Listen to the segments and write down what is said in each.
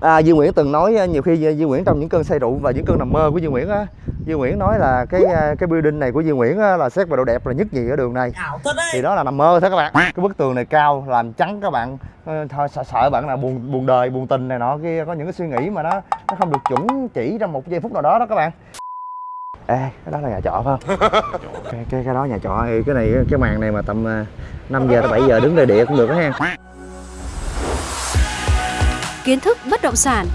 à, Duy Nguyễn từng nói à, nhiều khi Duy Nguyễn trong những cơn say rượu và những cơn nằm mơ của Duy Nguyễn á Duy Nguyễn nói là cái à, cái building này của Duy Nguyễn á, là xét về độ đẹp là nhất nhì ở đường này. Thì đó là nằm mơ thôi các bạn. Cái bức tường này cao làm trắng các bạn. Ờ, thôi sợ, sợ bạn là buồn buồn đời buồn tình này nọ kia có những cái suy nghĩ mà nó nó không được chuẩn chỉ trong một giây phút nào đó đó các bạn. Ê cái đó là nhà trọ phải không? Cái cái cái đó nhà trọ cái này cái màn này mà tầm à, 5 giờ tới 7 giờ đứng đây địa cũng được đó ha kiến thức bất động sản,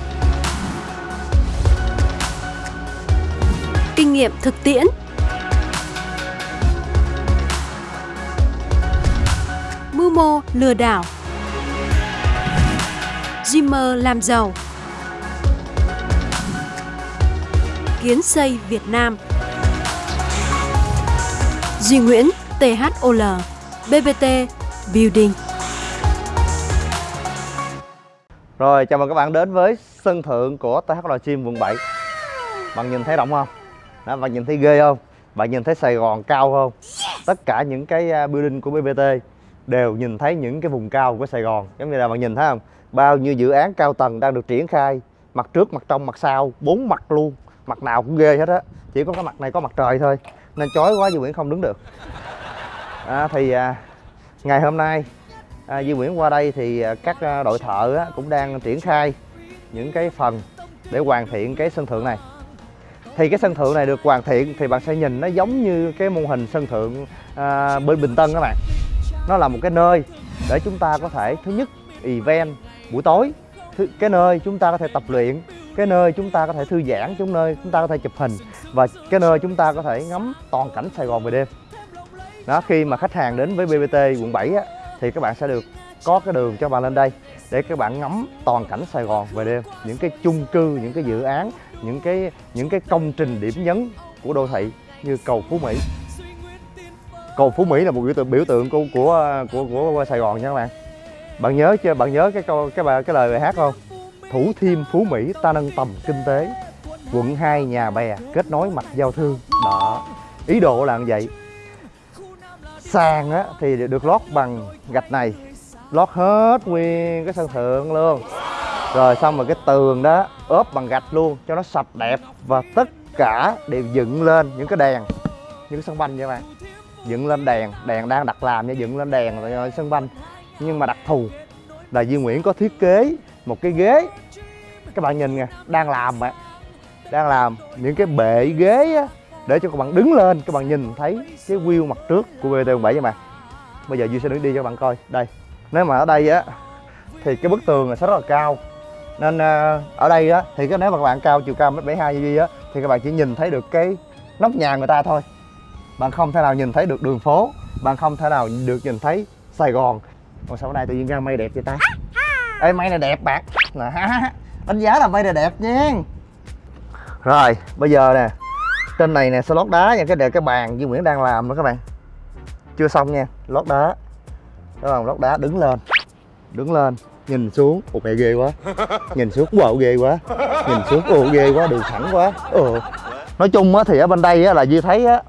kinh nghiệm thực tiễn, mưu mô lừa đảo, Dreamer làm giàu, kiến xây Việt Nam, Duy Nguyễn THOL, BBT Building. Rồi chào mừng các bạn đến với sân thượng của THL Gym quận 7 Bạn nhìn thấy rộng không? Đó, bạn nhìn thấy ghê không? Bạn nhìn thấy Sài Gòn cao không? Tất cả những cái à, building của BBT đều nhìn thấy những cái vùng cao của Sài Gòn Giống như là bạn nhìn thấy không? Bao nhiêu dự án cao tầng đang được triển khai Mặt trước, mặt trong, mặt sau, bốn mặt luôn Mặt nào cũng ghê hết á Chỉ có cái mặt này có mặt trời thôi Nên chói quá Duy Nguyễn không đứng được à, Thì à, ngày hôm nay à, Duy Nguyễn qua đây thì à, các à, đội thợ á, cũng đang triển khai những cái phần để hoàn thiện cái sân thượng này. Thì cái sân thượng này được hoàn thiện thì bạn sẽ nhìn nó giống như cái mô hình sân thượng à, bên Bình Tân các bạn. Nó là một cái nơi để chúng ta có thể thứ nhất event buổi tối. Thứ, cái nơi chúng ta có thể tập luyện cái nơi chúng ta có thể thư giãn chúng nơi chúng ta có thể chụp hình và cái nơi chúng ta có thể ngắm toàn cảnh Sài Gòn về đêm. Đó khi mà khách hàng đến với BBT quận 7 á, thì các bạn sẽ được có cái đường cho bạn lên đây để các bạn ngắm toàn cảnh Sài Gòn về đêm. Những cái chung cư những cái dự án những cái những cái công trình điểm nhấn của đô thị như cầu Phú Mỹ. Cầu Phú Mỹ là một biểu tượng biểu tượng của của của, của Sài Gòn nha các bạn. Bạn nhớ chưa? Bạn nhớ cái câu cái bài cái lời bài hát không? Thủ thiêm Phú Mỹ ta nâng tầm kinh tế. Quận 2 nhà bè kết nối mạch giao thương. Đó. Ý đồ là như vậy sàn á thì được lót bằng gạch này. Lót hết nguyên cái sân thượng luôn. Rồi xong rồi cái tường đó ốp bằng gạch luôn cho nó sạch đẹp và tất cả đều dựng lên những cái đèn. Những cái sân banh nha các bạn. Dựng lên đèn đèn đang đặt làm nha dựng lên đèn rồi sân banh. Nhưng mà đặc thù là Duy Nguyễn có thiết kế một cái ghế. Các bạn nhìn nè đang làm mà đang làm những cái bệ ghế á, để cho các bạn đứng lên, các bạn nhìn thấy cái view mặt trước của BT 7 nha bạn. Bây giờ Duy sẽ đứng đi cho các bạn coi. Đây, nếu mà ở đây á, thì cái bức tường sẽ rất là cao. Nên ờ, ở đây á, thì cái, nếu mà các bạn cao chiều cao mét 72 như Duy á, thì các bạn chỉ nhìn thấy được cái nóc nhà người ta thôi. Bạn không thể nào nhìn thấy được đường phố. Bạn không thể nào được nhìn thấy Sài Gòn. Còn sau đây tự nhiên ra mây đẹp vậy ta? Ê, mây này đẹp bạn. Là đánh giá là mây này đẹp nha. Rồi, bây giờ nè trên này nè sẽ lót đá nha cái đề cái bàn Duy Nguyễn đang làm đó các bạn. Chưa xong nha lót đá. Các bạn lót đá đứng lên. Đứng lên nhìn xuống. Ồ mẹ ghê quá. Nhìn xuống wow ghê quá. Nhìn xuống ồ ghê quá đường thẳng quá. Ừ nói chung á thì ở bên đây á là Duy thấy á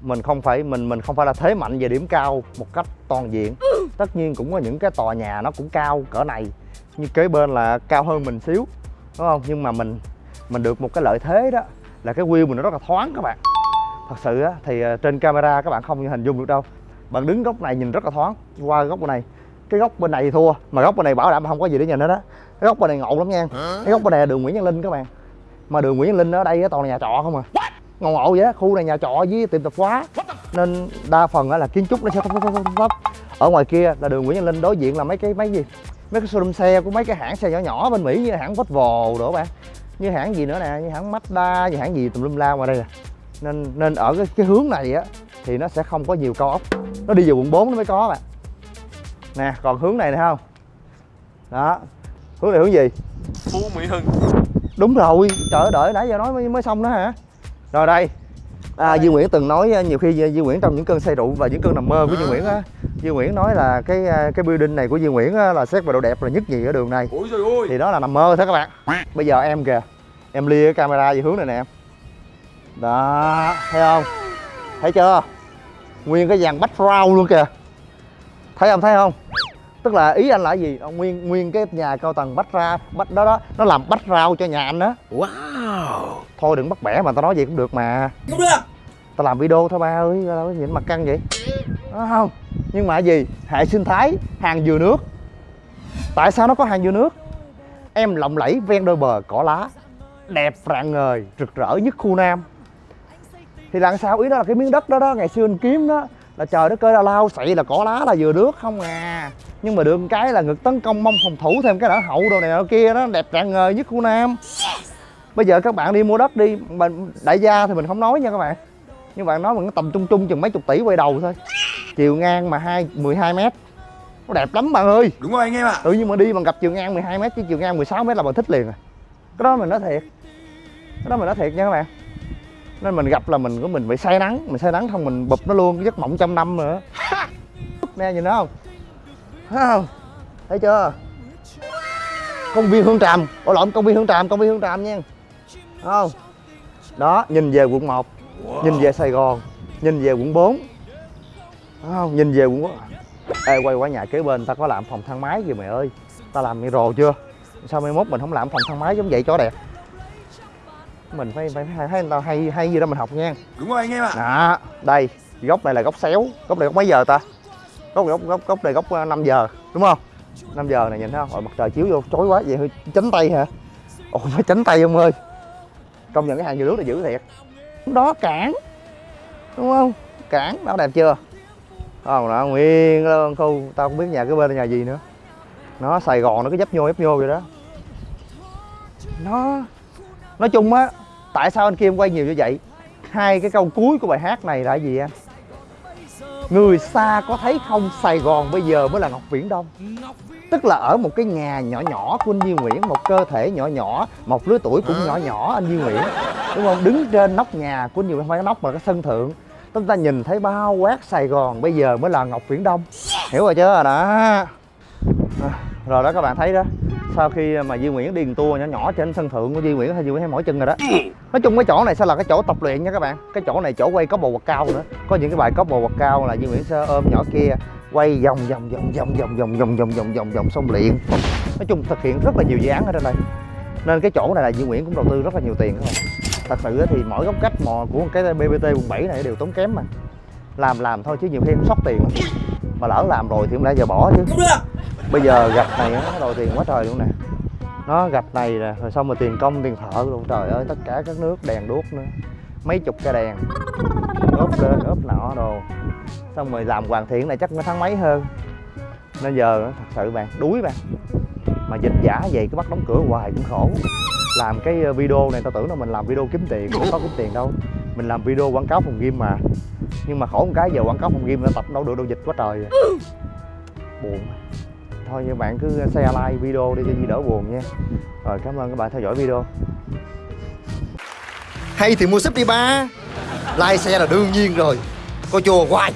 mình không phải mình mình không phải là thế mạnh về điểm cao một cách toàn diện. Tất nhiên cũng có những cái tòa nhà nó cũng cao cỡ này. Như kế bên là cao hơn mình xíu đúng không? Nhưng mà mình mình được một cái lợi thế đó là cái view mình nó rất là thoáng các bạn. Thật sự á thì ờ, trên camera các bạn không hình dung được đâu. Bạn đứng góc này nhìn rất là thoáng qua góc bên này. Cái góc bên này thì thua mà góc bên này bảo đảm không có gì để nhìn hết á. Cái góc bên này ngộ lắm nha. Cái góc bên này là đường Nguyễn Văn Linh các bạn. Mà đường Nguyễn Văn Linh ở đây toàn là nhà trọ không à. Ngộ ngộ vậy á khu này nhà trọ với tiệm tạp hóa. Nên đa phần là kiến trúc nó sẽ thấp thấp thấp thấp ở ngoài kia là đường Nguyễn Văn Linh đối diện là mấy cái mấy gì? Mấy cái showroom xe của mấy cái hãng xe nhỏ nhỏ bên Mỹ như hãng Volvo đó bạn như hãng gì nữa nè? Như hãng Mazda như hãng gì tùm lum la ngoài đây nè. Nên nên ở cái, cái hướng này á thì nó sẽ không có nhiều cao ốc nó đi vào quận 4 nó mới có bạn. Nè còn hướng này nè không? Đó. Hướng này hướng gì? Phú Mỹ Hưng. Đúng rồi. Trời đợi nãy giờ nói mới, mới xong đó hả? Rồi đây. À, Duy Nguyễn từng nói nhiều khi Duy Nguyễn trong những cơn say rượu và những cơn nằm mơ của Duy Nguyễn á. Duy Nguyễn nói là cái cái building này của Duy Nguyễn á, là xét về độ đẹp là nhất nhì ở đường này. Ôi trời ơi. Thì đó là nằm mơ thôi các bạn. Bây giờ em kìa em lia cái camera về hướng này nè em. Đó thấy không? Thấy chưa? Nguyên cái dàn background luôn kìa. Thấy không thấy không? Tức là ý anh là gì? Nguyên nguyên cái nhà cao tầng bách ra bách đó đó nó làm bách rau cho nhà anh đó Wow. Thôi đừng bắt bẻ mà tao nói gì cũng được mà. Không được. Tao làm video thôi ba ơi có nhìn mặt căng vậy. Đó không? Nhưng mà gì? Hệ sinh thái hàng dừa nước. Tại sao nó có hàng dừa nước? Em lộng lẫy ven đôi bờ cỏ lá đẹp rạng ngời rực rỡ nhất khu nam. Thì làm sao? Ý đó là cái miếng đất đó đó ngày xưa anh kiếm đó là trời đất ơi là lao xị là cỏ lá là dừa nước không à. Nhưng mà được cái là ngực tấn công mông phòng thủ thêm cái đỡ hậu đồ này đồ kia đó đẹp rạng ngời nhất khu nam. Bây giờ các bạn đi mua đất đi mình đại gia thì mình không nói nha các bạn. Nhưng bạn nói mình tầm trung trung chừng mấy chục tỷ quay đầu thôi. Chiều ngang mà hai 12 mét. Nó đẹp lắm bạn ơi. Đúng rồi anh em ạ. Tự nhiên mà đi bằng gặp chiều ngang 12 mét chứ chiều ngang 16 mét là bạn thích liền à cái đó mình nói thiệt. Cái đó mình nói thiệt nha các bạn. Nên mình gặp là mình của mình bị say nắng. Mình say nắng không mình bụp nó luôn, cái giấc mộng trăm năm nữa. Nè, nhìn nó không? Thấy không? Thấy chưa? Công viên hương tràm. Ủa, lộn, công viên hương tràm, công viên hương tràm nha. Không? Đó, nhìn về quận 1 nhìn về sài gòn, nhìn về quận 4 không? Nhìn về quận ê, quay qua nhà kế bên ta có làm phòng thang máy gì mày ơi. Ta làm rồ chưa? Sao mai mốt mình không làm phòng thang máy giống vậy cho đẹp. Mình phải phải thấy người ta hay hay gì đó mình học nha. Đúng rồi anh em ạ. Đó đây góc này là góc xéo. Góc này góc mấy giờ ta? Góc góc góc góc này góc ờ, 5 giờ đúng không? 5 giờ này nhìn thấy không? Ôi, mặt trời chiếu vô chói quá vậy hơi tránh tay hả? Ồ phải tránh tay ông ơi. Công nhận cái hàng dừa nước là dữ thiệt. Đó cản đúng không? Cản đó đẹp chưa? Không đó nguyên luôn khu tao không biết nhà cái bên là nhà gì nữa. Nó sài gòn nó cứ dấp nhô dấp nhô vậy đó nó nói chung á tại sao anh kim quay nhiều như vậy? Hai cái câu cuối của bài hát này là gì anh người xa có thấy không sài gòn bây giờ mới là ngọc viễn đông. Tức là ở một cái nhà nhỏ nhỏ của anh Duy Nguyễn một cơ thể nhỏ nhỏ một lứa tuổi cũng nhỏ nhỏ anh Duy Nguyễn. Đúng không? Đứng trên nóc nhà của anh Duy Nguyễn không phải nóc mà cái sân thượng. Chúng ta nhìn thấy bao quát Sài Gòn bây giờ mới là Ngọc Viễn Đông. Hiểu rồi chưa? Đó. À, rồi đó các bạn thấy đó sau khi mà Duy Nguyễn điền tua tour nhỏ nhỏ trên sân thượng của Duy Nguyễn hay Duy Nguyễn hay mỏi chân rồi đó nói chung cái chỗ này sẽ là cái chỗ tập luyện nha các bạn cái chỗ này chỗ quay có bồ quạt cao nữa có những cái bài có bồ quạt cao là Duy Nguyễn sẽ ôm nhỏ kia quay vòng vòng vòng vòng vòng vòng vòng vòng vòng vòng vòng xong luyện nói chung thực hiện rất là nhiều dự án ở trên đây nên cái chỗ này là Duy Nguyễn cũng đầu tư rất là nhiều tiền các bạn thật sự thì mỗi góc cách mò của cái BBT quận 7 này đều tốn kém mà làm làm thôi chứ nhiều khi cũng sót tiền mà lỡ làm rồi thì cũng lẽ giờ bỏ chứ Không được bây giờ gạch này nó đòi tiền quá trời luôn nè. Nó gạch này nè, rồi xong rồi tiền công, tiền thợ luôn trời ơi, tất cả các nước, đèn đuốc nữa. Mấy chục cái đèn. Ốp lên, ốp nọ đồ. Xong rồi làm hoàn thiện này chắc nó tháng mấy hơn. Nên giờ thật sự bạn, đuối bạn. Mà dịch giả vậy cứ bắt đóng cửa hoài cũng khổ. Làm cái ờ, video này, tao tưởng là mình làm video kiếm tiền, không có kiếm tiền đâu. Mình làm video quảng cáo phòng game mà. Nhưng mà khổ một cái, giờ quảng cáo phòng game nó tập đâu được, đâu dịch quá trời. Rồi. buồn thôi như bạn cứ share like video đi cho Di đỡ buồn nha. Rồi, cảm ơn các bạn theo dõi video. Hay thì mua súp đi ba. Like share là đương nhiên rồi. Coi chùa hoài.